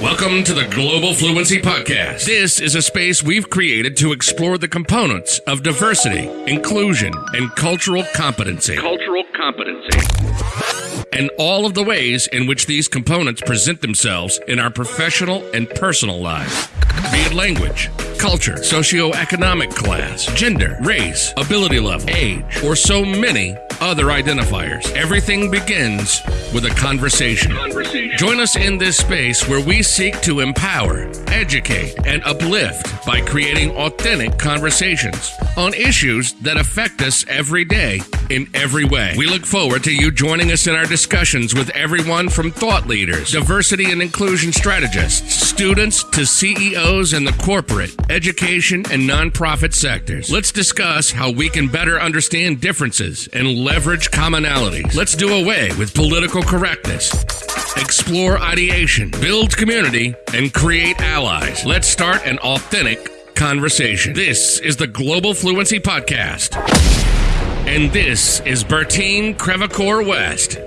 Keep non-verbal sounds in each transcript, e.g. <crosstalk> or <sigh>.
Welcome to the Global Fluency Podcast. This is a space we've created to explore the components of diversity, inclusion, and cultural competency. Cultural competency. And all of the ways in which these components present themselves in our professional and personal lives. Be it language, culture, socioeconomic class, gender, race, ability level, age, or so many other identifiers. Everything begins with a conversation. Conversation. Join us in this space where we seek to empower, educate, and uplift by creating authentic conversations on issues that affect us every day in every way. We look forward to you joining us in our discussions with everyone from thought leaders, diversity and inclusion strategists, students to CEOs in the corporate, education, and nonprofit sectors. Let's discuss how we can better understand differences and leverage commonalities. Let's do away with political correctness. Explore ideation, build community, and create allies. Let's start an authentic conversation. This is the Global Fluency Podcast. And this is Bertine Crevecoeur West.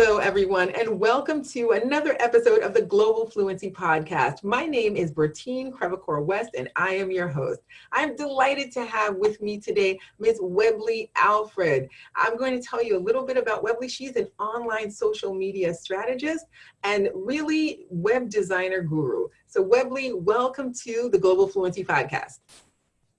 Hello, everyone, and welcome to another episode of the Global Fluency Podcast. My name is Bertine Crevecoeur West, and I am your host. I'm delighted to have with me today Ms. Webley Alfred. I'm going to tell you a little bit about Webley. She's an online social media strategist and really web designer guru. So, Webley, welcome to the Global Fluency Podcast.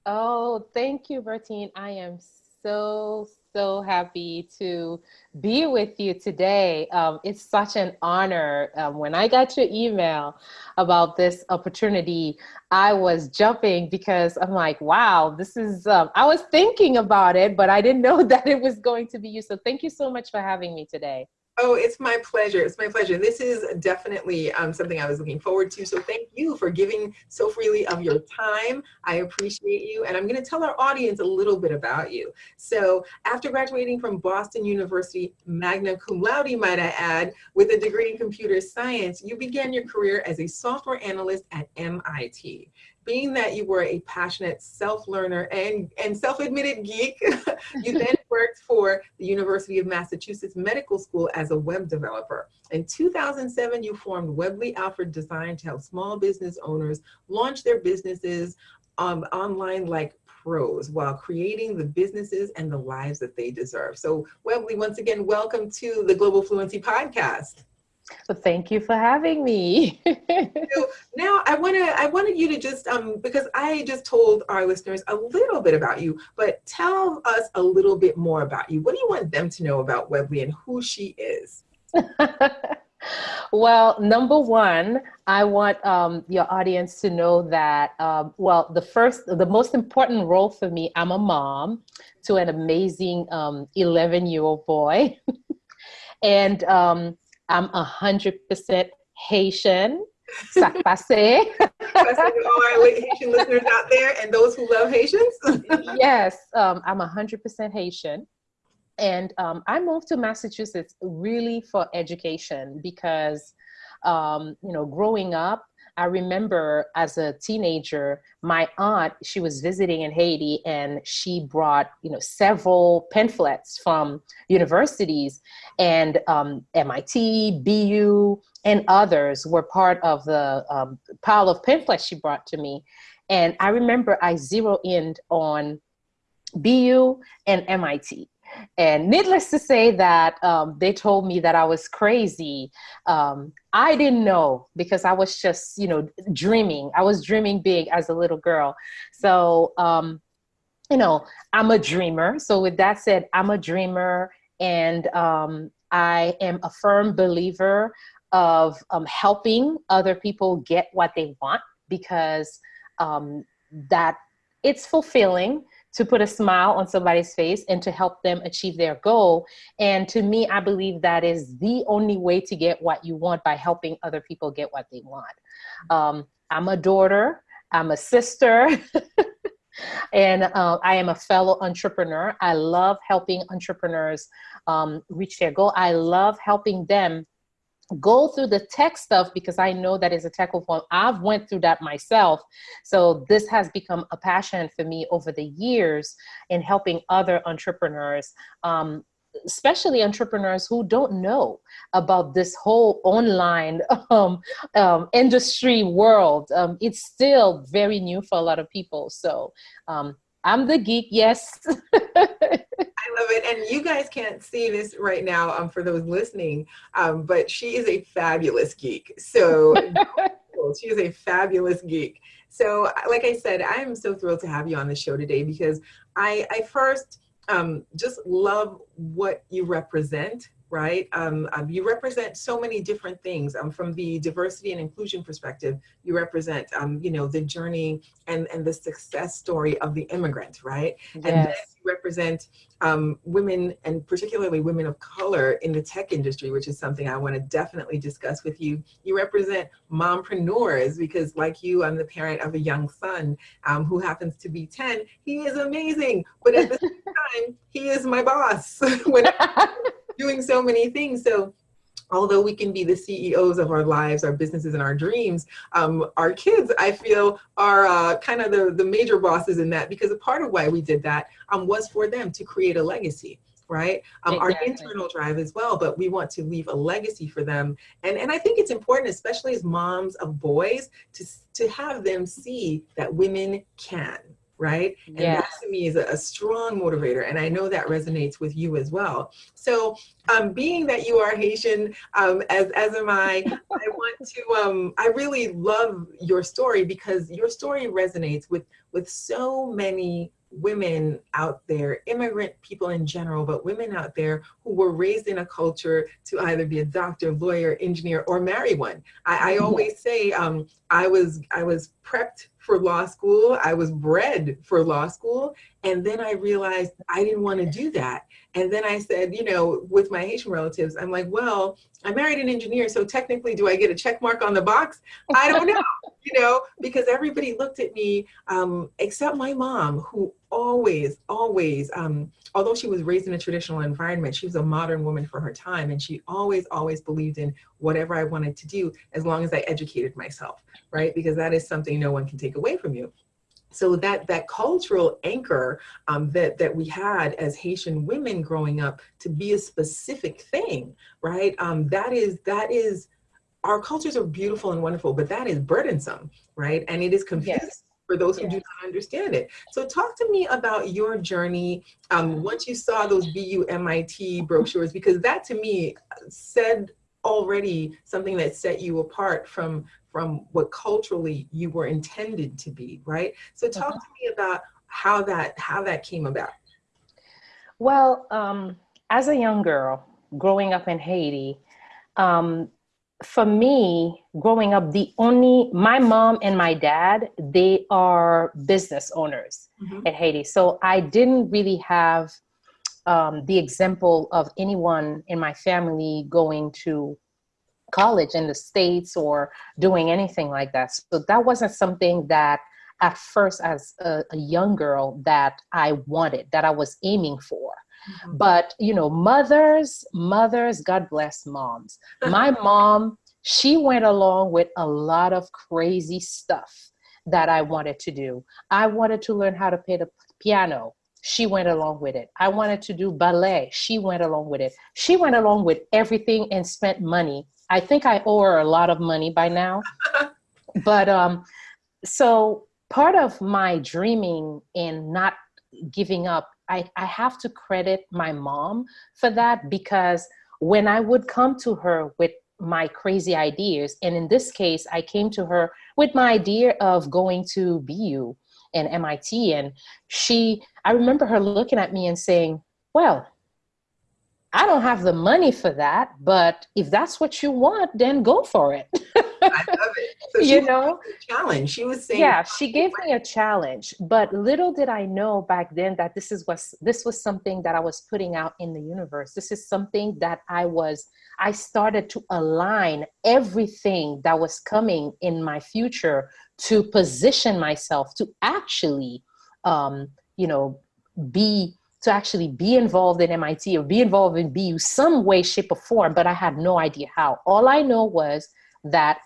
Oh, thank you, Bertine. I am so, so happy to be with you today. Um, it's such an honor. Um, when I got your email about this opportunity, I was jumping because I'm like, wow, this is, um, I was thinking about it, but I didn't <laughs> know that it was going to be you. So thank you so much for having me today. Oh, it's my pleasure. It's my pleasure. This is definitely um, something I was looking forward to. So thank you for giving so freely of your time. I appreciate you. And I'm going to tell our audience a little bit about you. So after graduating from Boston University, magna cum laude, might I add, with a degree in computer science, you began your career as a software analyst at MIT being that you were a passionate self-learner and, and self-admitted geek, <laughs> you then <laughs> worked for the University of Massachusetts Medical School as a web developer. In 2007, you formed Webley Alfred Design to help small business owners launch their businesses um, online like pros while creating the businesses and the lives that they deserve. So Webley, once again, welcome to the Global Fluency Podcast. Well, thank you for having me. <laughs> so now I want to I wanted you to just um because I just told our listeners a little bit about you, but tell us a little bit more about you. What do you want them to know about Webley and who she is? <laughs> well, number one, I want um, your audience to know that, um, well, the first, the most important role for me, I'm a mom to an amazing 11 um, year old boy. <laughs> and um, I'm 100% Haitian. Ça <laughs> passe. all our Haitian listeners out there and those who love Haitians. <laughs> yes, um, I'm 100% Haitian. And um, I moved to Massachusetts really for education because, um, you know, growing up, I remember as a teenager, my aunt, she was visiting in Haiti and she brought, you know, several pamphlets from universities and um, MIT, BU, and others were part of the um, pile of pamphlets she brought to me. And I remember I zeroed in on BU and MIT. And needless to say that um, they told me that I was crazy. Um, I didn't know because I was just, you know, dreaming. I was dreaming big as a little girl. So, um, you know, I'm a dreamer. So with that said, I'm a dreamer and um, I am a firm believer of um, helping other people get what they want because um, that it's fulfilling to put a smile on somebody's face and to help them achieve their goal. And to me, I believe that is the only way to get what you want by helping other people get what they want. Um, I'm a daughter, I'm a sister, <laughs> and uh, I am a fellow entrepreneur. I love helping entrepreneurs um, reach their goal. I love helping them go through the tech stuff because I know that is a tech form. I've went through that myself. So this has become a passion for me over the years in helping other entrepreneurs, um, especially entrepreneurs who don't know about this whole online <laughs> um, um, industry world. Um, it's still very new for a lot of people. So um, I'm the geek, yes. <laughs> It. And you guys can't see this right now um, for those listening, um, but she is a fabulous geek. So <laughs> she is a fabulous geek. So like I said, I am so thrilled to have you on the show today because I, I first um, just love what you represent right? Um, um, you represent so many different things. Um, from the diversity and inclusion perspective, you represent, um, you know, the journey and, and the success story of the immigrant, right? Yes. And then you represent um, women and particularly women of color in the tech industry, which is something I want to definitely discuss with you. You represent mompreneurs because like you, I'm the parent of a young son um, who happens to be 10. He is amazing, but at the same <laughs> time, he is my boss. <laughs> when <laughs> doing so many things. So although we can be the CEOs of our lives, our businesses, and our dreams, um, our kids, I feel, are uh, kind of the, the major bosses in that because a part of why we did that um, was for them to create a legacy right? Um, exactly. Our internal drive as well, but we want to leave a legacy for them. And, and I think it's important, especially as moms of boys, to, to have them see that women can, right? And yes. that to me is a, a, strong motivator. And I know that resonates with you as well. So um, being that you are Haitian, um, as, as am I, <laughs> I want to, um, I really love your story because your story resonates with, with so many women out there, immigrant people in general, but women out there who were raised in a culture to either be a doctor, lawyer, engineer, or marry one. I, I always say um, I was I was prepped for law school. I was bred for law school. And then I realized I didn't want to do that. And then I said, you know, with my Haitian relatives, I'm like, well, I married an engineer, so technically do I get a check mark on the box? I don't know, <laughs> you know, because everybody looked at me, um, except my mom, who always, always, um, although she was raised in a traditional environment, she was a modern woman for her time. And she always, always believed in whatever I wanted to do as long as I educated myself, right? Because that is something no one can take away from you so that that cultural anchor um, that that we had as Haitian women growing up to be a specific thing, right? Um, that is that is our cultures are beautiful and wonderful, but that is burdensome, right? And it is confusing. Yes. For those who yes. do not understand it. So talk to me about your journey um, once you saw those BUMIT brochures, because that to me said already something that set you apart from from what culturally you were intended to be, right? So talk uh-huh. to me about how that how that came about. Well, um, as a young girl growing up in Haiti, um, for me, growing up, the only my mom and my dad they are business owners mm-hmm. in Haiti, so I didn't really have um, the example of anyone in my family going to college in the States or doing anything like that. So that wasn't something that at first as a, a young girl that I wanted, that I was aiming for. Mm-hmm. But, you know, mothers, mothers, God bless moms. My <laughs> mom, she went along with a lot of crazy stuff that I wanted to do. I wanted to learn how to play the piano. She went along with it. I wanted to do ballet. She went along with it. She went along with everything and spent money I think I owe her a lot of money by now. <laughs> but um, so part of my dreaming and not giving up, I, I have to credit my mom for that because when I would come to her with my crazy ideas, and in this case, I came to her with my idea of going to BU and MIT, and she, I remember her looking at me and saying, Well, I don't have the money for that, but if that's what you want, then go for it. <laughs> I love it. So <laughs> you know, challenge. She was saying, yeah, she gave me a challenge, but little did I know back then that this is was this was something that I was putting out in the universe. This is something that I was. I started to align everything that was coming in my future to position myself to actually, um, you know, be to actually be involved in MIT or be involved in BU some way, shape, or form, but I had no idea how. All I know was that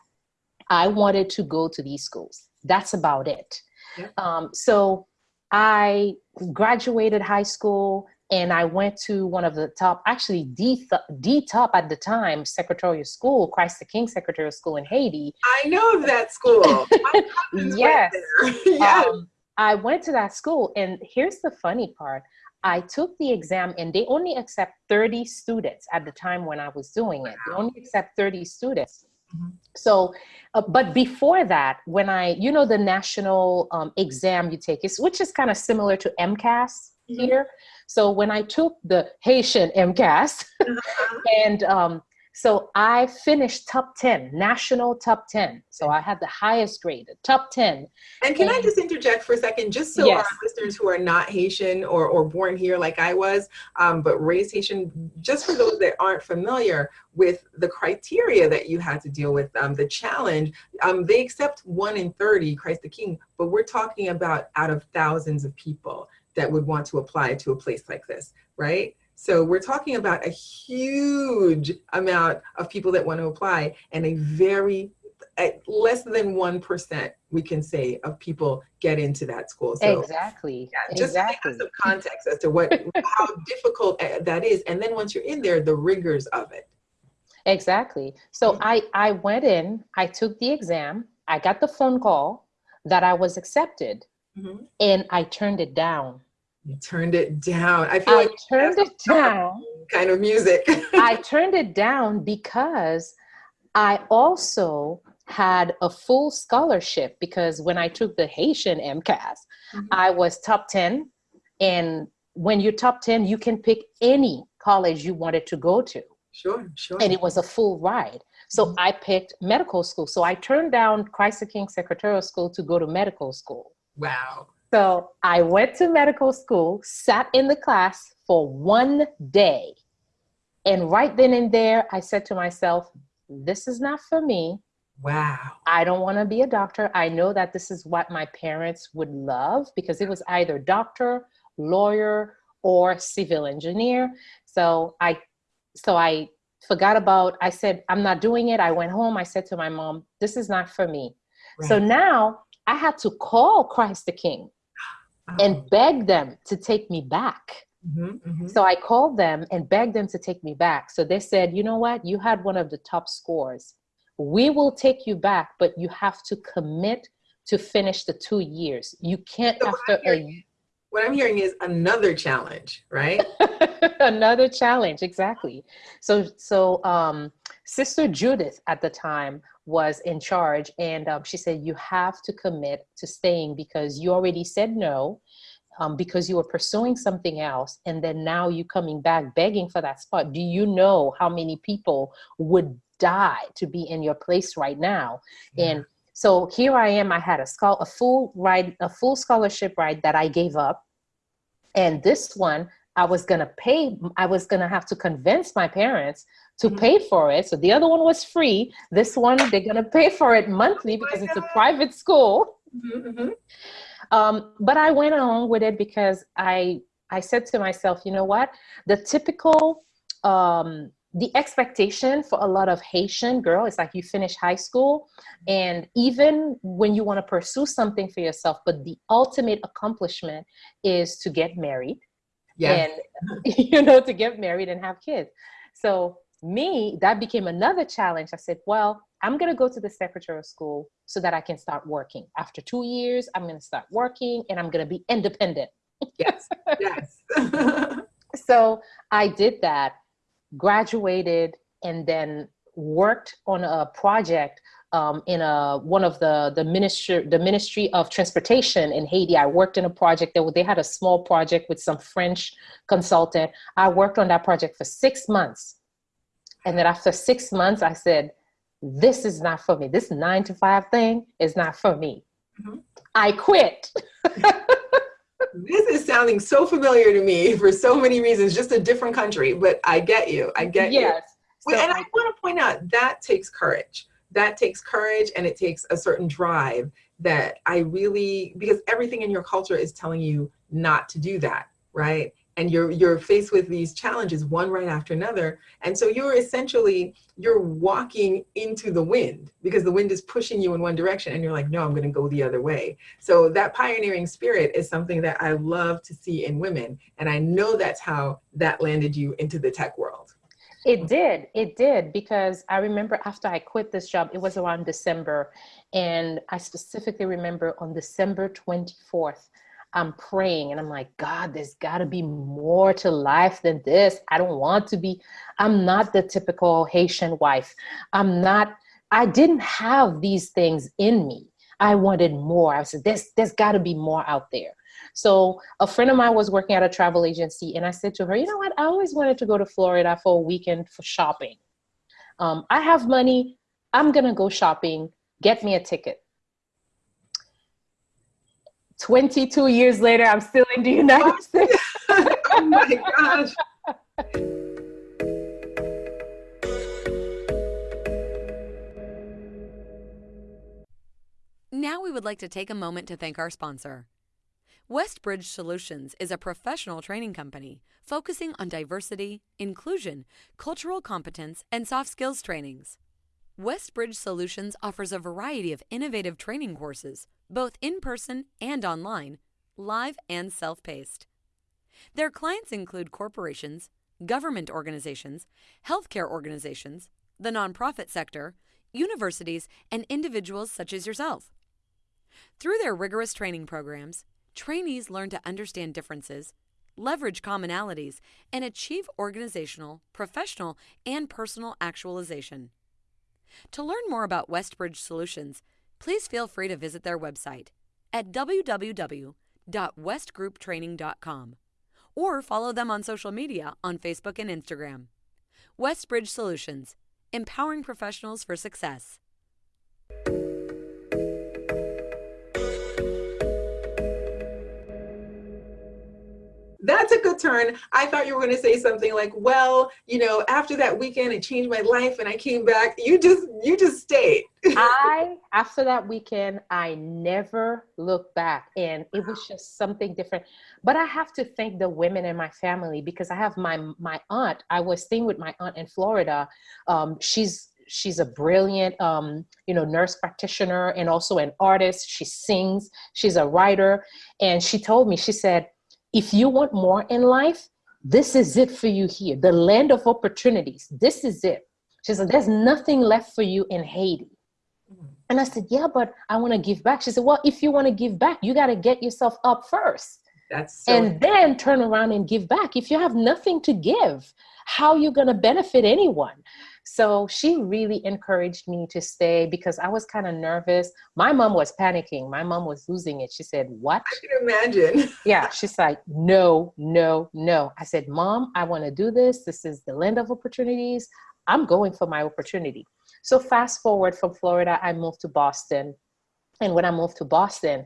I wanted to go to these schools. That's about it. Yeah. Um, so I graduated high school and I went to one of the top, actually the, the top at the time, secretarial school, Christ the King Secretarial School in Haiti. I know of that school. <laughs> yes. <laughs> yes. Um, I went to that school and here's the funny part. I took the exam and they only accept 30 students at the time when I was doing it. They only accept 30 students. Mm-hmm. So, uh, but before that, when I, you know, the national um, exam you take is, which is kind of similar to MCAS mm-hmm. here. So when I took the Haitian MCAS uh-huh. <laughs> and um, so I finished top 10, national top 10. So I had the highest grade, top 10. And can and, I just interject for a second, just so yes. our listeners who are not Haitian or, or born here like I was, um, but raised Haitian, just for those that aren't familiar with the criteria that you had to deal with, um, the challenge, um, they accept one in 30, Christ the King, but we're talking about out of thousands of people that would want to apply to a place like this, right? So we're talking about a huge amount of people that want to apply and a very less than 1% we can say of people get into that school. So exactly. Yeah, just exactly. some context as to what, how difficult uh, that is. And then once you're in there, the rigors of it. Exactly. So mm-hmm. I, I went in, I took the exam, I got the phone call that I was accepted mm-hmm. and I turned it down. You turned it down. I feel I like turned it down. Kind of music. <laughs> I turned it down because I also had a full scholarship because when I took the Haitian MCAS, mm-hmm. I was top 10. And when you're top 10, you can pick any college you wanted to go to. Sure, sure. And it was a full ride. So mm-hmm. I picked medical school. So I turned down Christ the King Secretarial School to go to medical school. Wow. So I went to medical school, sat in the class for one day. And right then and there, I said to myself, this is not for me. Wow. I don't want to be a doctor. I know that this is what my parents would love because it was either doctor, lawyer, or civil engineer. So I so I forgot about I said I'm not doing it. I went home. I said to my mom, this is not for me. Right. So now I had to call Christ the King and begged them to take me back. Mm-hmm, mm-hmm. So I called them and begged them to take me back. So they said, you know what? You had one of the top scores. We will take you back, but you have to commit to finish the two years. You can't so after what a what I'm hearing is another challenge, right? <laughs> another challenge, exactly. So so um Sister Judith at the time was in charge and um, she said you have to commit to staying because you already said no um, because you were pursuing something else and then now you coming back begging for that spot do you know how many people would die to be in your place right now yeah. and so here i am i had a, school, a full ride a full scholarship ride that i gave up and this one i was going to pay i was going to have to convince my parents to mm-hmm. pay for it. So the other one was free. This one, they're going to pay for it monthly because it's a private school. Mm-hmm, mm-hmm. Um, but I went along with it because I, I said to myself, you know what? The typical, um, the expectation for a lot of Haitian girl is like you finish high school and even when you want to pursue something for yourself, but the ultimate accomplishment is to get married. Yes. And <laughs> you know, to get married and have kids. So me, that became another challenge. I said, well, I'm going to go to the secretarial school so that I can start working. After two years, I'm going to start working and I'm going to be independent. Yes, yes. <laughs> so I did that, graduated, and then worked on a project um, in a one of the the ministry the Ministry of Transportation in Haiti. I worked in a project that they had a small project with some French consultant. I worked on that project for six months and then after six months, I said, this is not for me. This nine to five thing is not for me. Mm-hmm. I quit. <laughs> this is sounding so familiar to me for so many reasons, just a different country, but I get you. I get yes. you. So and I, I want to point out that takes courage. That takes courage and it takes a certain drive that I really, because everything in your culture is telling you not to do that, right? And you're you're faced with these challenges one right after another. And so you're essentially you're walking into the wind because the wind is pushing you in one direction and you're like no i'm going to go the other way. So that pioneering spirit is something that i love to see in women. And i know that's how that landed you into the tech world. It did. It did. Because i remember after i quit this job it was around december. And i specifically remember on december 24th I'm praying and I'm like, God, there's got to be more to life than this. I don't want to be, I'm not the typical Haitian wife. I'm not, I didn't have these things in me. I wanted more. I said, there's, there's got to be more out there. So a friend of mine was working at a travel agency and I said to her, you know what? I always wanted to go to Florida for a weekend for shopping. Um, I have money. I'm going to go shopping. Get me a ticket. 22 years later, I'm still in the United <laughs> States. oh my gosh. Now we would like to take a moment to thank our sponsor. Westbridge Solutions is a professional training company focusing on diversity, inclusion, cultural competence, and soft skills trainings. Westbridge Solutions offers a variety of innovative training courses both in person and online, live and self paced. Their clients include corporations, government organizations, healthcare organizations, the nonprofit sector, universities, and individuals such as yourself. Through their rigorous training programs, trainees learn to understand differences, leverage commonalities, and achieve organizational, professional, and personal actualization. To learn more about Westbridge Solutions, please feel free to visit their website at www.westgrouptraining.com or follow them on social media on Facebook and Instagram. Westbridge Solutions, empowering professionals for success. That's a good turn. I thought you were going to say something like, well, you know, after that weekend, it changed my life and I came back. You just, you just stayed. <laughs> I, after that weekend, I never looked back and it was just something different. But I have to thank the women in my family because I have my, my aunt, I was staying with my aunt in Florida. Um, she's, she's a brilliant um, you know nurse practitioner and also an artist she sings she's a writer and she told me she said if you want more in life, this is it for you here. The land of opportunities. This is it. She said, There's nothing left for you in Haiti. Mm-hmm. And I said, Yeah, but I want to give back. She said, Well, if you want to give back, you got to get yourself up first. That's so and then turn around and give back. If you have nothing to give, how are you going to benefit anyone? So she really encouraged me to stay because I was kind of nervous. My mom was panicking. My mom was losing it. She said, What? I can imagine. yeah. She's like, No, no, no. I said, Mom, I want to do this. This is the land of opportunities. I'm going for my opportunity. So fast forward from Florida, I moved to Boston. And when I moved to Boston,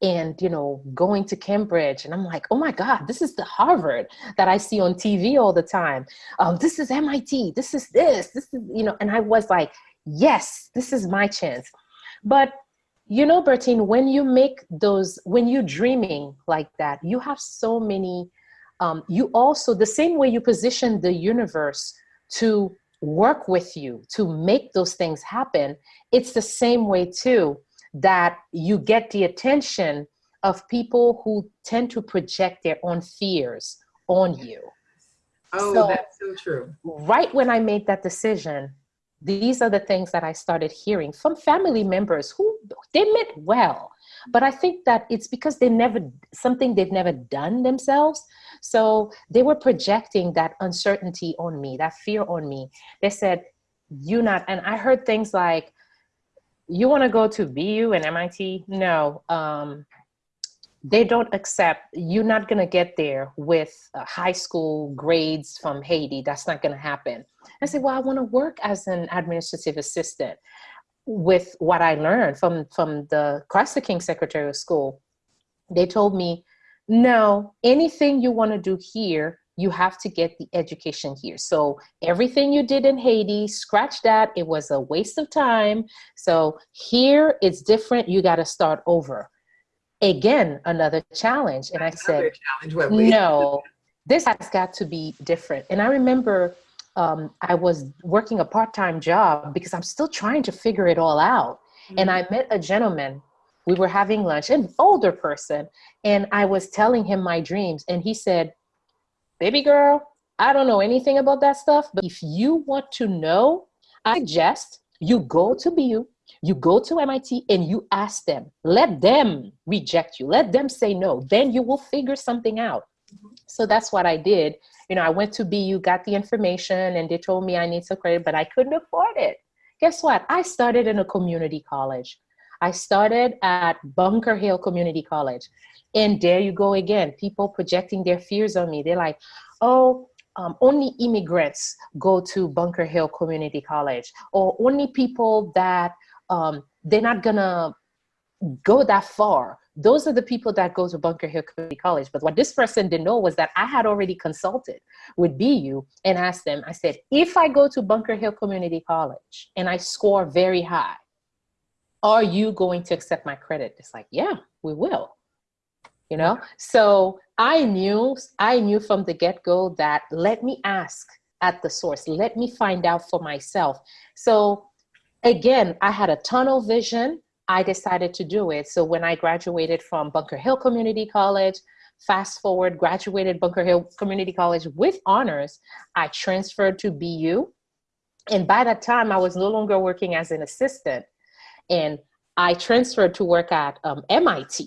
and you know going to cambridge and i'm like oh my god this is the harvard that i see on tv all the time. Um, this is mit this is this this is you know and i was like yes this is my chance. But you know bertine when you make those when you're dreaming like that you have so many um, you also the same way you position the universe to work with you to make those things happen it's the same way too that you get the attention of people who tend to project their own fears on you. Oh, so, that's so true. Right when I made that decision, these are the things that I started hearing from family members who they meant well, but I think that it's because they never something they've never done themselves. So they were projecting that uncertainty on me, that fear on me. They said, "You not," and I heard things like, you want to go to BU and MIT? No, um, they don't accept. You're not going to get there with uh, high school grades from Haiti. That's not going to happen. I said, well, I want to work as an administrative assistant with what I learned from from the Christ the King Secretarial School. They told me, no, anything you want to do here, you have to get the education here. So everything you did in Haiti, scratch that. It was a waste of time. So here it's different. You got to start over. Again, another challenge. And another I said, challenge, no, this has got to be different. And I remember um, I was working a part time job because I'm still trying to figure it all out. Mm-hmm. And I met a gentleman. We were having lunch, an older person, and I was telling him my dreams. And he said, Baby girl, I don't know anything about that stuff, but if you want to know, I suggest you go to BU, you go to MIT, and you ask them. Let them reject you, let them say no. Then you will figure something out. So that's what I did. You know, I went to BU, got the information, and they told me I need some credit, but I couldn't afford it. Guess what? I started in a community college. I started at Bunker Hill Community College. And there you go again, people projecting their fears on me. They're like, oh, um, only immigrants go to Bunker Hill Community College, or only people that um, they're not gonna go that far. Those are the people that go to Bunker Hill Community College. But what this person didn't know was that I had already consulted with BU and asked them, I said, if I go to Bunker Hill Community College and I score very high, are you going to accept my credit? It's like, yeah, we will you know? So i knew i knew from the get-go that let me ask at the source let me find out for myself. So again i had a tunnel vision. I decided to do it. So when i graduated from bunker hill community college fast forward graduated bunker hill community college with honors i transferred to bu and by that time i was no longer working as an assistant. And i transferred to work at um, mit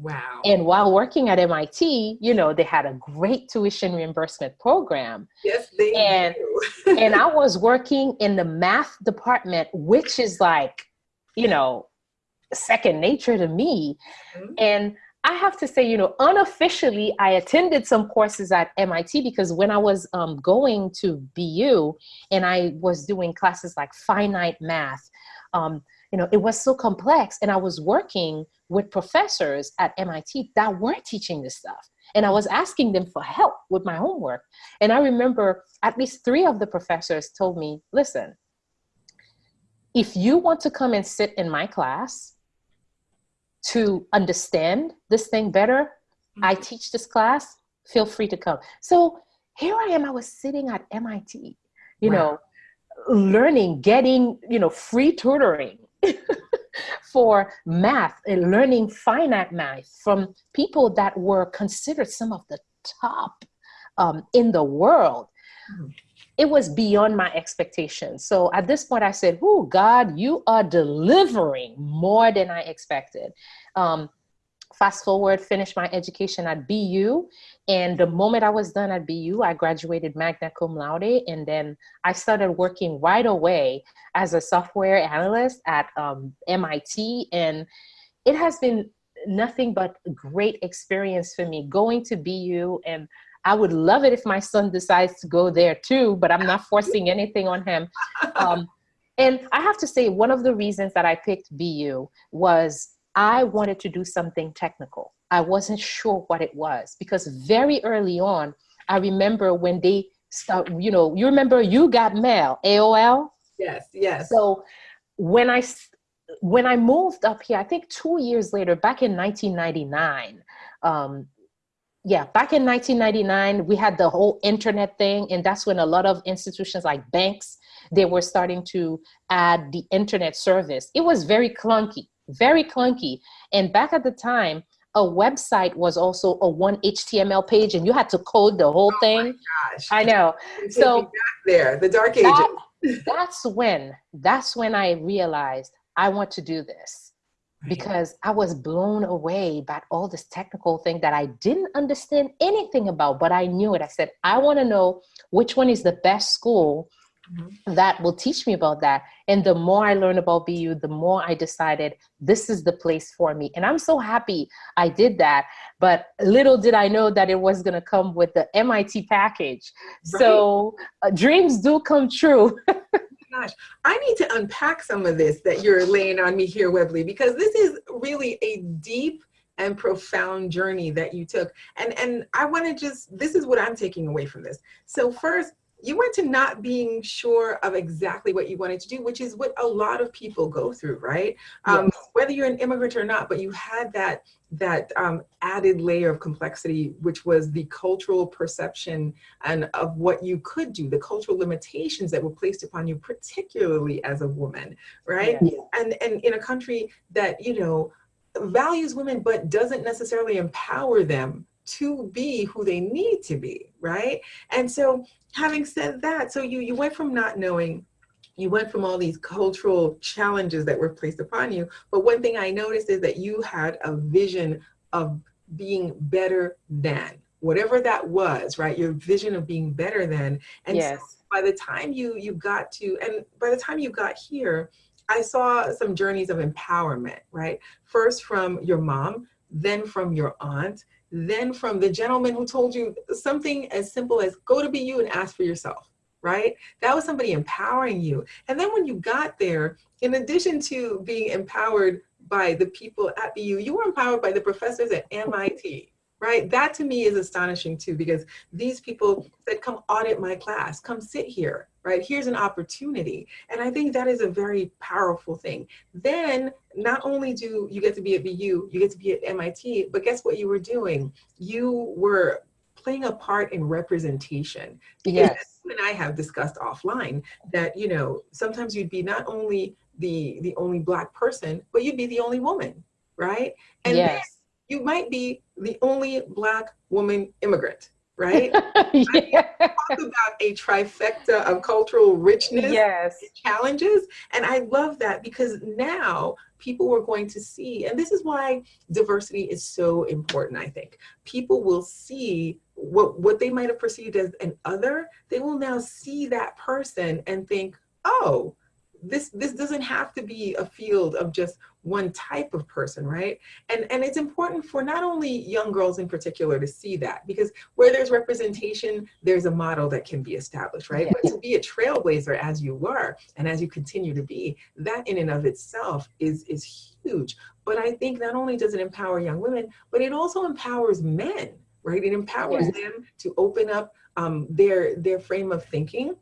Wow. And while working at MIT, you know, they had a great tuition reimbursement program. Yes, they and, do. <laughs> and I was working in the math department, which is like, you know, second nature to me. Mm-hmm. And I have to say, you know, unofficially, I attended some courses at MIT because when I was um, going to BU and I was doing classes like finite math, um, you know, it was so complex. And I was working with professors at MIT that weren't teaching this stuff. And I was asking them for help with my homework. And I remember at least three of the professors told me, listen, if you want to come and sit in my class to understand this thing better, I mm-hmm. teach this class, feel free to come. So here I am, I was sitting at MIT, you wow. know, learning, getting, you know, free tutoring <laughs> for math and learning finite math from people that were considered some of the top um, in the world. It was beyond my expectations. So at this point, I said, Oh, God, you are delivering more than I expected. Um, fast forward, finished my education at BU. And the moment I was done at BU, I graduated magna cum laude. And then I started working right away as a software analyst at um, MIT. And it has been nothing but great experience for me going to BU. And I would love it if my son decides to go there too, but I'm not forcing anything on him. Um, and I have to say, one of the reasons that I picked BU was I wanted to do something technical. I wasn't sure what it was because very early on, I remember when they start, you know, you remember you got mail, AOL? Yes, yes. So when I when I moved up here, I think two years later, back in 1999, um, yeah, back in 1999, we had the whole internet thing, and that's when a lot of institutions like banks they were starting to add the internet service. It was very clunky very clunky. And back at the time, a website was also a one HTML page, and you had to code the whole oh thing. I know. So back there, the dark ages. That, <laughs> that's when. That's when I realized I want to do this because I was blown away by all this technical thing that I didn't understand anything about, but I knew it. I said, I want to know which one is the best school. That will teach me about that. And the more I learned about BU, the more I decided this is the place for me. And I'm so happy I did that. But little did I know that it was going to come with the MIT package. Right. So uh, dreams do come true. <laughs> gosh, I need to unpack some of this that you're laying on me here, Webley, because this is really a deep and profound journey that you took. And and I want to just this is what I'm taking away from this. So first, you went to not being sure of exactly what you wanted to do, which is what a lot of people go through, right? Um, yes. Whether you're an immigrant or not, but you had that that um, added layer of complexity, which was the cultural perception and of what you could do, the cultural limitations that were placed upon you, particularly as a woman, right? Yeah. And and in a country that you know values women but doesn't necessarily empower them to be who they need to be, right? And so having said that, so you, you went from not knowing you went from all these cultural challenges that were placed upon you. But one thing I noticed is that you had a vision of being better than whatever that was, right? Your vision of being better than. And yes. so by the time you you got to, and by the time you got here, I saw some journeys of empowerment, right? First from your mom, then from your aunt, then from the gentleman who told you something as simple as go to BU and ask for yourself, right? That was somebody empowering you. And then when you got there, in addition to being empowered by the people at BU, you were empowered by the professors at MIT, right? That to me is astonishing too, because these people said, come audit my class, come sit here, right? Here's an opportunity. And I think that is a very powerful thing. Then not only do you get to be at BU, you get to be at MIT, but guess what you were doing? You were playing a part in representation. Yes. And I have discussed offline that, you know, sometimes you'd be not only the, the only black person, but you'd be the only woman, right? And yes. you might be the only black woman immigrant, right? <laughs> yeah. Talk about a trifecta of cultural richness yes. challenges. And I love that because now people were going to see, and this is why diversity is so important, I think. People will see what, what they might have perceived as an other, they will now see that person and think, oh, this this doesn't have to be a field of just one type of person right? And and it's important for not only young girls in particular to see that because where there's representation there's a model that can be established right? Yeah. but to be a trailblazer as you were and as you continue to be that in and of itself is is huge. But i think not only does it empower young women but it also empowers men right? It empowers them to open up um, their their frame of thinking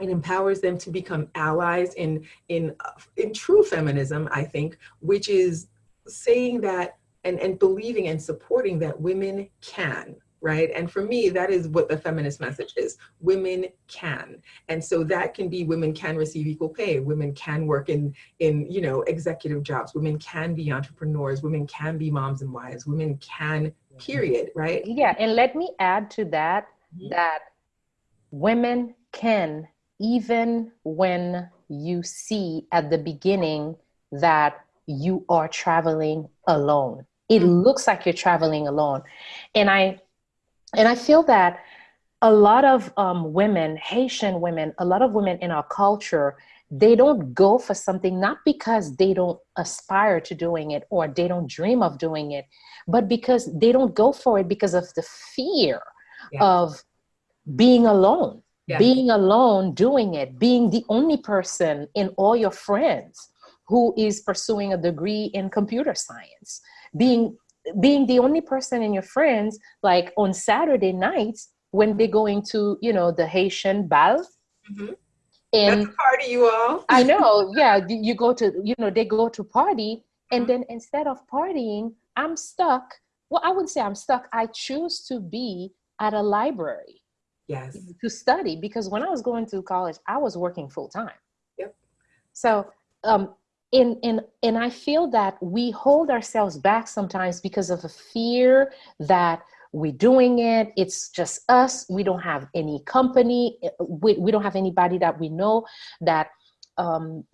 it empowers them to become allies in in in true feminism i think which is saying that and and believing and supporting that women can right? And for me that is what the feminist message is. Women can. And so that can be women can receive equal pay. Women can work in in you know executive jobs. Women can be entrepreneurs. Women can be moms and wives. Women can period right? Yeah and let me add to that mm-hmm. that women can even when you see at the beginning that you are traveling alone it mm-hmm. looks like you're traveling alone and i and i feel that a lot of um, women haitian women a lot of women in our culture they don't go for something not because they don't aspire to doing it or they don't dream of doing it but because they don't go for it because of the fear yeah. of being alone yeah. being alone doing it, being the only person in all your friends who is pursuing a degree in computer science, being being the only person in your friends like on Saturday nights when they're going to, you know, the Haitian bal. Mm-hmm. And That's party you all. I <laughs> know, yeah. You go to, you know, they go to party, and mm-hmm. then instead of partying, I'm stuck. Well, I wouldn't say I'm stuck. I choose to be at a library yes. to study because when i was going to college i was working full time yep. So um in in and i feel that we hold ourselves back sometimes because of a fear that we're doing it it's just us we don't have any company we, we don't have anybody that we know that um,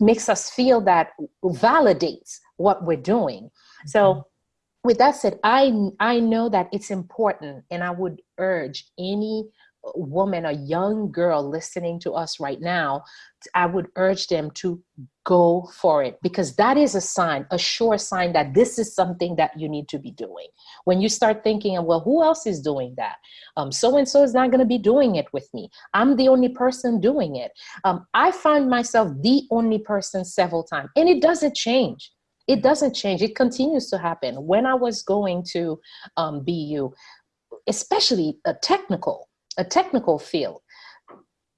makes us feel that validates what we're doing. So mm-hmm with that said, I I know that it's important, and I would urge any woman, a young girl listening to us right now, I would urge them to go for it because that is a sign, a sure sign that this is something that you need to be doing. When you start thinking, well, who else is doing that? Um, so and so is not going to be doing it with me. I'm the only person doing it. Um, I find myself the only person several times, and it doesn't change it doesn't change it continues to happen when i was going to um, bu especially a technical a technical field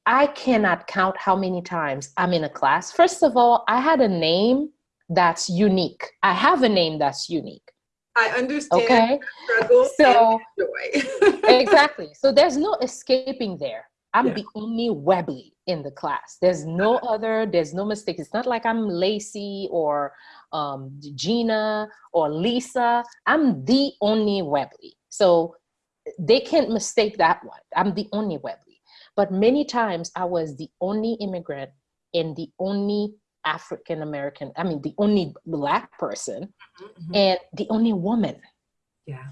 I cannot count how many times I'm in a class. First of all, I had a name that's unique. I have a name that's unique. I understand. Okay. Struggle So joy. <laughs> exactly. So there's no escaping there. I'm Yeah. the only Webley in the class. There's no other, there's no mistake. It's not like I'm Lacey or um, Gina or Lisa. I'm the only Webley. So they can't mistake that one. I'm the only Webley. But many times I was the only immigrant and the only African American, I mean, the only Black person Mhm. and the only woman yeah.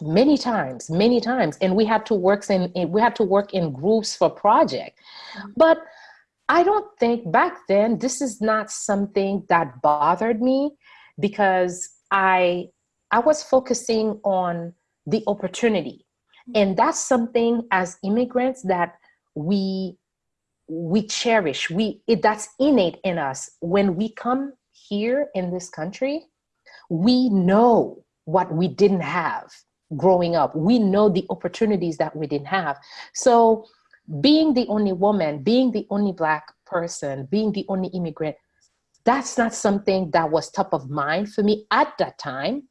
Many times many times and we had to work in, we had to work in groups for project. Mhm. but i don't think back then this is not something that bothered me because i i was focusing on the opportunity. And that's something as immigrants that we we cherish. We it, that's innate in us. When we come here in this country we know what we didn't have growing up. We know the opportunities that we didn't have. So, being the only woman, being the only Black person, being the only immigrant, that's not something that was top of mind for me at that time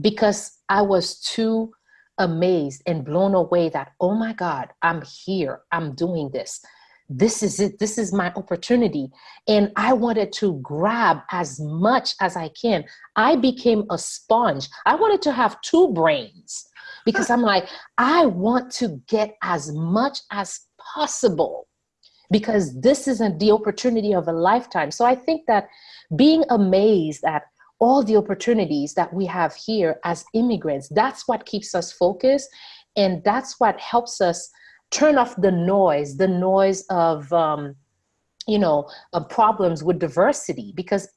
because I was too amazed and blown away that, oh my God, I'm here, I'm doing this. This is it. This is my opportunity. And I wanted to grab as much as I can. I became a sponge. I wanted to have two brains because I'm like, I want to get as much as possible because this isn't the opportunity of a lifetime. So I think that being amazed at all the opportunities that we have here as immigrants, that's what keeps us focused. And that's what helps us turn off the noise, the noise of, um, you know, of problems with diversity. Because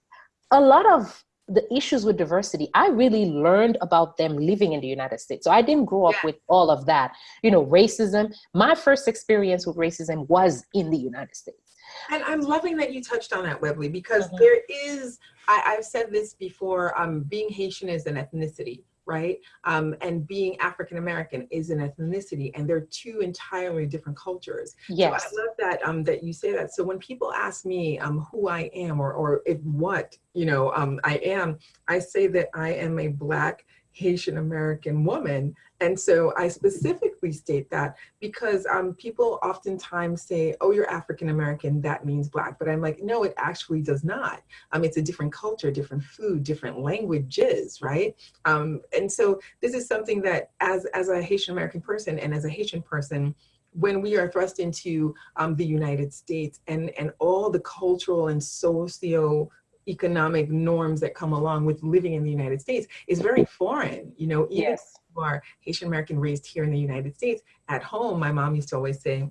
a lot of the issues with diversity, I really learned about them living in the United States. So I didn't grow up Yeah. with all of that. You know, racism, my first experience with racism was in the United States. And I'm loving that you touched on that, Webley, because Mhm. there is, I, I've said this before, um, being Haitian is an ethnicity, right? Um, and being African American is an ethnicity, and they're two entirely different cultures. Yes. So I love that um, that you say that. So when people ask me um, who I am or or if what you know um, I am, I say that I am a Black Haitian American woman, and so I specifically state that because um, people oftentimes say, "Oh, you're African American, that means Black," but I'm like, no, it actually does not. Um, it's a different culture, different food, different languages, right? Um, and so this is something that, as as a Haitian American person and as a Haitian person when we are thrust into um, the United States and, and all the cultural and socio economic norms that come along with living in the United States is very foreign. You know, even Yes. if you are Haitian American raised here in the United States, at home, my mom used to always say,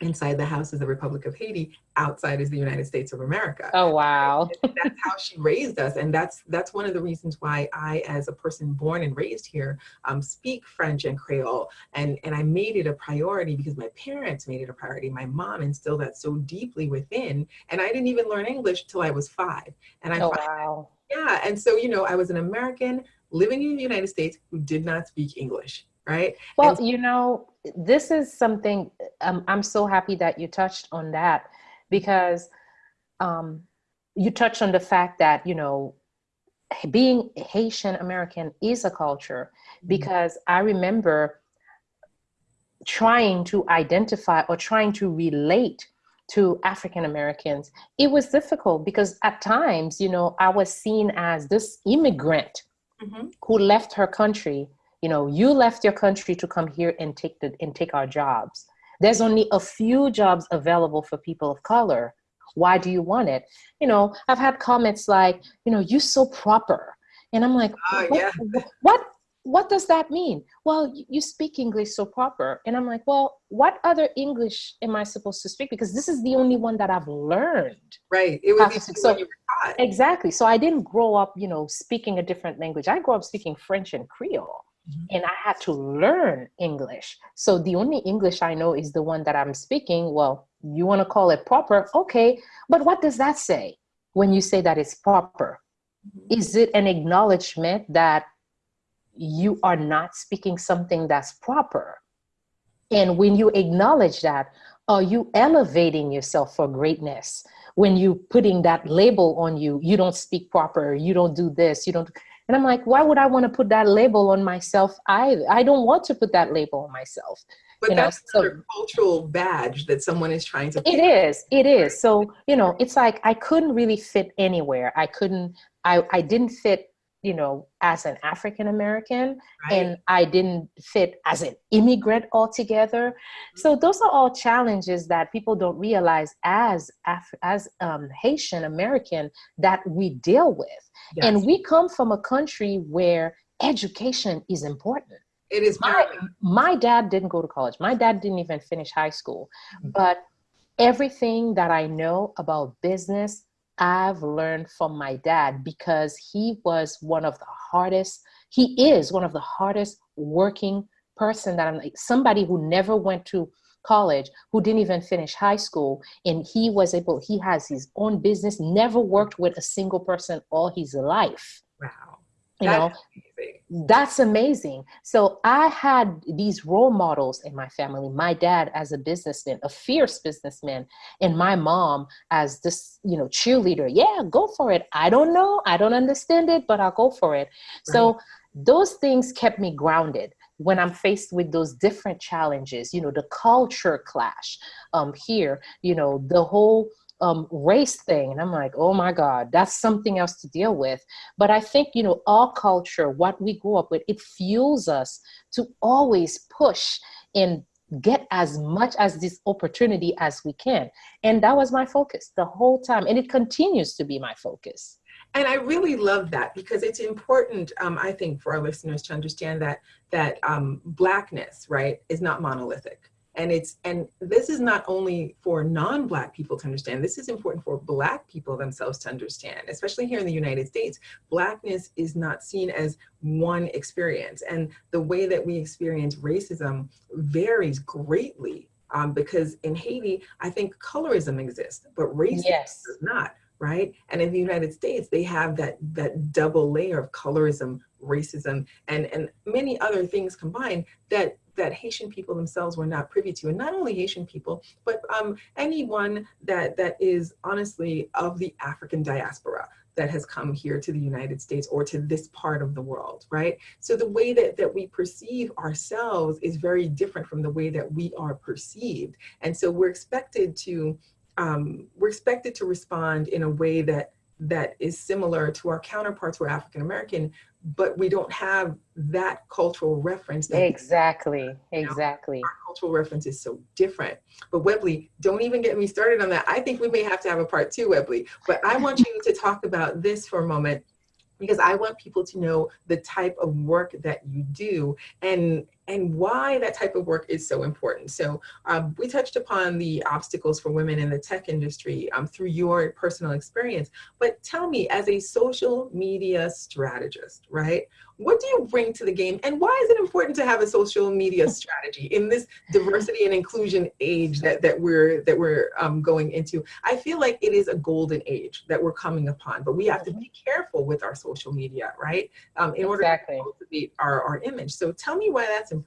inside the house is the Republic of Haiti, outside is the United States of America. Oh, wow. that's how she raised us. And that's that's one of the reasons why i as a person born and raised here um, speak french and creole. And and i made it a priority because my parents made it a priority. My mom instilled that so deeply within. And i didn't even learn english till i was five. And i Oh, wow. yeah. And so you know i was an american living in the united states who did not speak english right? Well, you know, this is something um, I'm so happy that you touched on that because um, you touched on the fact that, you know, being Haitian American is a culture because I remember trying to identify or trying to relate to African Americans. It was difficult because at times, you know, I was seen as this immigrant Mhm. who left her country you know you left your country to come here and take the and take our jobs there's only a few jobs available for people of color why do you want it you know i've had comments like you know you're so proper and i'm like Ah, what, yeah. what what does that mean well you, you speak english so proper and i'm like well what other english am i supposed to speak because this is the only one that i've learned right it Opposite. the So- you were taught. Exactly. So I didn't grow up, you know, speaking a different language. I grew up speaking French and Creole. And I had to learn English. So the only English I know is the one that I'm speaking. Well, you want to call it proper, okay? But what does that say when you say that it's proper? Mhm. Is it an acknowledgement that you are not speaking something that's proper? And when you acknowledge that, are you elevating yourself for greatness when you putting that label on you you don't speak proper you don't do this you don't and i'm like why would i want to put that label on myself i i don't want to put that label on myself but that's know, so, cultural badge that someone is trying to it is it is. So you know it's like i couldn't really fit anywhere. I couldn't i i didn't fit you know, as an African American, right. and I didn't fit as an immigrant altogether. Mm-hmm. So those are all challenges that people don't realize as Af- as um, Haitian American that we deal with, yes. and we come from a country where education is important. It is. My, my dad didn't go to college. My dad didn't even finish high school, mm-hmm. but everything that I know about business I've learned from my dad because he was one of the hardest, he is one of the hardest working person that I'm like somebody who never went to college, who didn't even finish high school. And he was able, he has his own business, never worked with a single person all his life. You know? that's amazing. So i had these role models in my family my dad as a businessman a fierce businessman and my mom as this you know cheerleader. Yeah go for it. I don't know. I don't understand it but i'll go for it. Right. so those things kept me grounded when i'm faced with those different challenges you know the culture clash um here you know the whole um, race thing. And I'm like, oh my God, that's something else to deal with. But I think, you know, our culture, what we grew up with, it fuels us to always push and get as much as this opportunity as we can. And that was my focus the whole time. And it continues to be my focus. And I really love that because it's important, um, I think, for our listeners to understand that that um, blackness, right, is not monolithic and it's and this is not only for non-black people to understand this is important for black people themselves to understand especially here in the united states. Blackness is not seen as one experience. And the way that we experience racism varies greatly um, because in haiti i think colorism exists but racism yes. does not right? And in the united states they have that that double layer of colorism racism and and many other things combined that that Haitian people themselves were not privy to, and not only Haitian people, but um, anyone that that is honestly of the African diaspora that has come here to the United States or to this part of the world, right? So the way that, that we perceive ourselves is very different from the way that we are perceived. And so we're expected to, um, we're expected to respond in a way that that is similar to our counterparts who are African American, but we don't have that cultural reference. That exactly, exactly. Our cultural reference is so different. But Webley, don't even get me started on that. I think we may have to have a part two, Webley. But I want you to talk about this for a moment because I want people to know the type of work that you do and and why that type of work is so important. So um, we touched upon the obstacles for women in the tech industry um, through your personal experience, but tell me as a social media strategist, right? What do you bring to the game and why is it important to have a social media <laughs> strategy in this diversity and inclusion age that, that we're, that we're um, going into? I feel like it is a golden age that we're coming upon, but we have to be careful with our social media, right? Um, in exactly. order to cultivate our, our image. So tell me why that's important?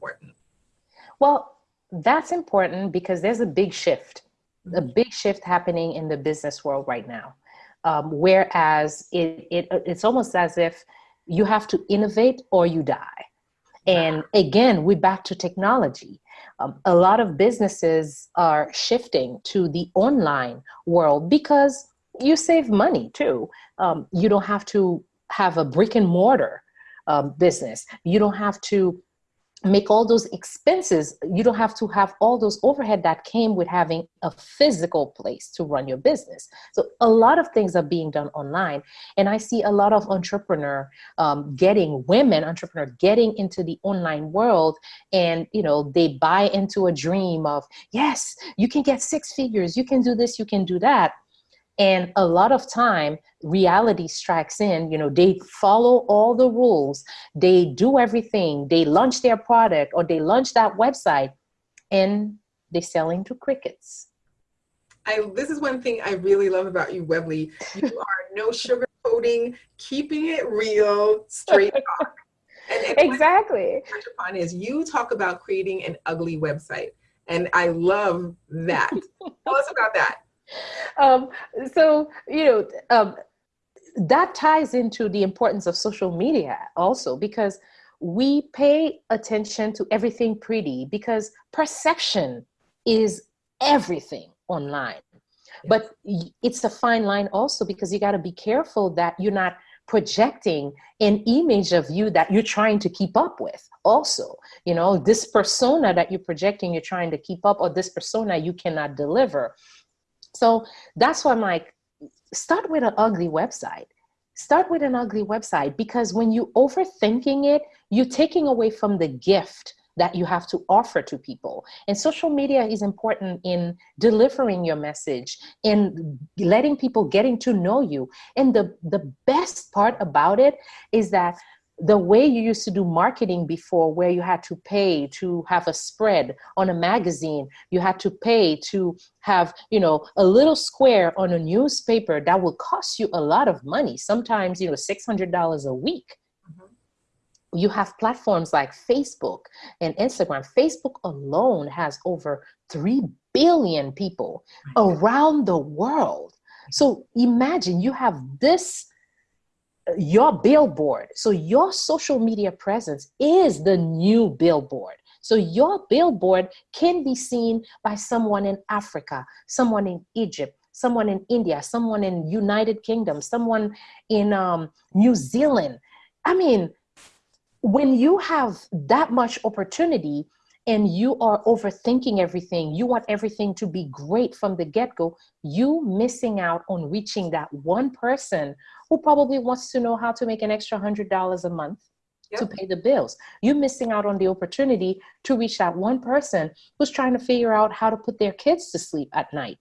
Well, that's important because there's a big shift, mm-hmm. a big shift happening in the business world right now. Um, whereas it, it, it's almost as if you have to innovate or you die. And again, we're back to technology. Um, a lot of businesses are shifting to the online world because you save money too. Um, you don't have to have a brick and mortar um, business. You don't have to make all those expenses you don't have to have all those overhead that came with having a physical place to run your business. So a lot of things are being done online and i see a lot of entrepreneur um, getting women entrepreneur getting into the online world and you know they buy into a dream of yes you can get six figures you can do this you can do that and a lot of time reality strikes in you know they follow all the rules they do everything they launch their product or they launch that website and they sell into crickets I, this is one thing I really love about you, Webley. You <laughs> are no sugarcoating, keeping it real, straight talk. <laughs> And, and exactly. Touch upon is you talk about creating an ugly website And I love that. <laughs> Tell us about that. Um, so, you know, um, that ties into the importance of social media also because we pay attention to everything pretty because perception is everything online. But it's a fine line also because you got to be careful that you're not projecting an image of you that you're trying to keep up with also. You know this persona that you're projecting you're trying to keep up or this persona you cannot deliver so that's why i'm like start with an ugly website start with an ugly website because when you overthinking it you're taking away from the gift that you have to offer to people. And social media is important in delivering your message and letting people getting to know you. And the, the best part about it is that the way you used to do marketing before where you had to pay to have a spread on a magazine you had to pay to have you know a little square on a newspaper that will cost you a lot of money sometimes you know $600 a week mm-hmm. you have platforms like Facebook and Instagram. Facebook alone has over 3 billion people around the world. So imagine you have this, your billboard. So your social media presence is the new billboard. So your billboard can be seen by someone in Africa, someone in Egypt, someone in India, someone in United Kingdom, someone in um, New Zealand. I mean, when you have that much opportunity and you are overthinking everything, you want everything to be great from the get go, you missing out on reaching that one person who probably wants to know how to make an extra hundred dollars a month yep. to pay the bills. You're missing out on the opportunity to reach that one person who's trying to figure out how to put their kids to sleep at night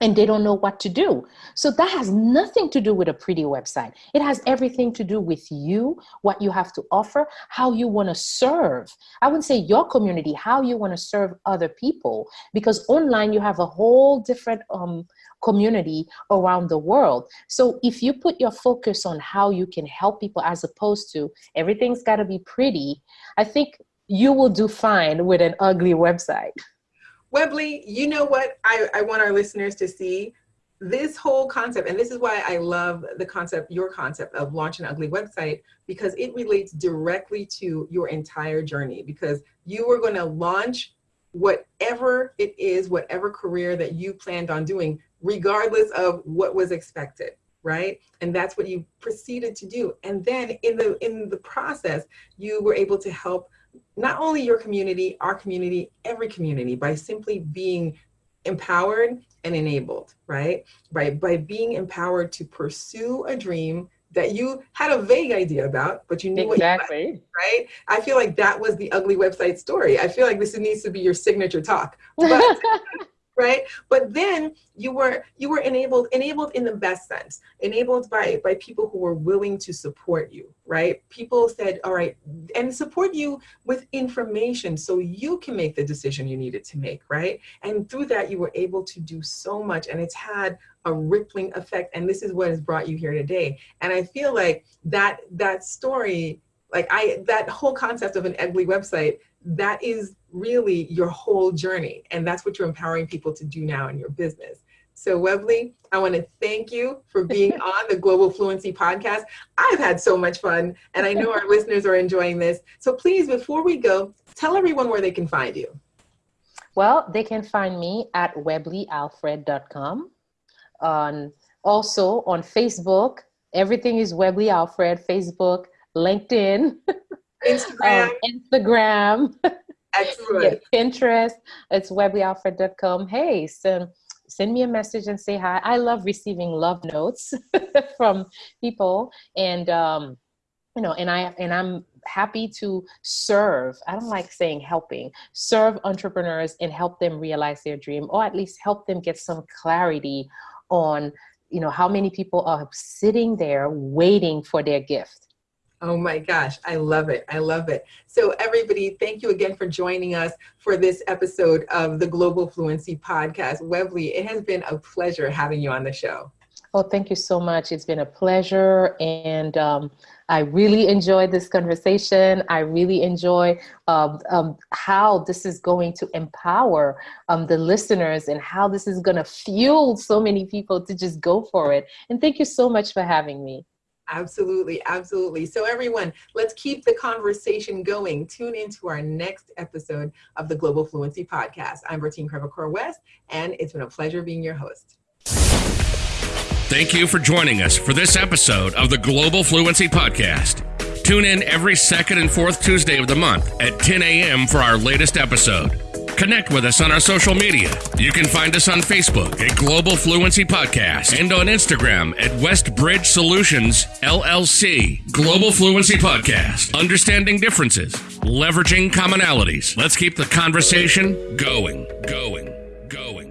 and they don't know what to do. So that has nothing to do with a pretty website. It has everything to do with you, what you have to offer, how you want to serve. I wouldn't say your community, how you want to serve other people, because online you have a whole different um, community around the world. So if you put your focus on how you can help people as opposed to everything's got to be pretty, I think you will do fine with an ugly website. Webley, you know what I, I want our listeners to see? This whole concept, and this is why I love the concept, your concept of launch an ugly website, because it relates directly to your entire journey. Because you were going to launch whatever it is, whatever career that you planned on doing, regardless of what was expected right and that's what you proceeded to do and then in the in the process you were able to help not only your community, our community, every community by simply being empowered and enabled, right? By, by being empowered to pursue a dream that you had a vague idea about, but you knew exactly. what you liked, right? I feel like that was the ugly website story. I feel like this needs to be your signature talk. <laughs> But right? But then you were you were enabled enabled in the best sense enabled by by people who were willing to support you right? People said all right and support you with information so you can make the decision you needed to make right? And through that you were able to do so much and it's had a rippling effect and this is what has brought you here today. And i feel like that that story like i that whole concept of an ugly website that is really your whole journey. And that's what you're empowering people to do now in your business. So Webley, I want to thank you for being <laughs> on the Global Fluency Podcast. I've had so much fun and I know our <laughs> listeners are enjoying this. So please, before we go, tell everyone where they can find you. Well, they can find me at webleyalfred.com. On also on Facebook, everything is Webley Alfred, Facebook, LinkedIn, <laughs> Instagram. Um, Instagram. <laughs> Excellent. <laughs> yeah, Pinterest. It's webleyalfred.com. Hey, so send me a message and say hi. I love receiving love notes <laughs> from people, and um, you know, and I and I'm happy to serve. I don't like saying helping. Serve entrepreneurs and help them realize their dream, or at least help them get some clarity on you know how many people are sitting there waiting for their gift Oh my gosh, I love it. I love it. So, everybody, thank you again for joining us for this episode of the Global Fluency Podcast. Webley, it has been a pleasure having you on the show. Well, thank you so much. It's been a pleasure. And um, I really enjoyed this conversation. I really enjoy um, um, how this is going to empower um, the listeners and how this is going to fuel so many people to just go for it. And thank you so much for having me. Absolutely, absolutely. So, everyone, let's keep the conversation going. Tune into our next episode of the Global Fluency Podcast. I'm Bertine Crevecoeur West, and it's been a pleasure being your host. Thank you for joining us for this episode of the Global Fluency Podcast. Tune in every second and fourth Tuesday of the month at 10 a.m. for our latest episode. Connect with us on our social media. You can find us on Facebook at Global Fluency Podcast and on Instagram at Westbridge Solutions LLC. Global Fluency Podcast. Understanding differences, leveraging commonalities. Let's keep the conversation going, going, going.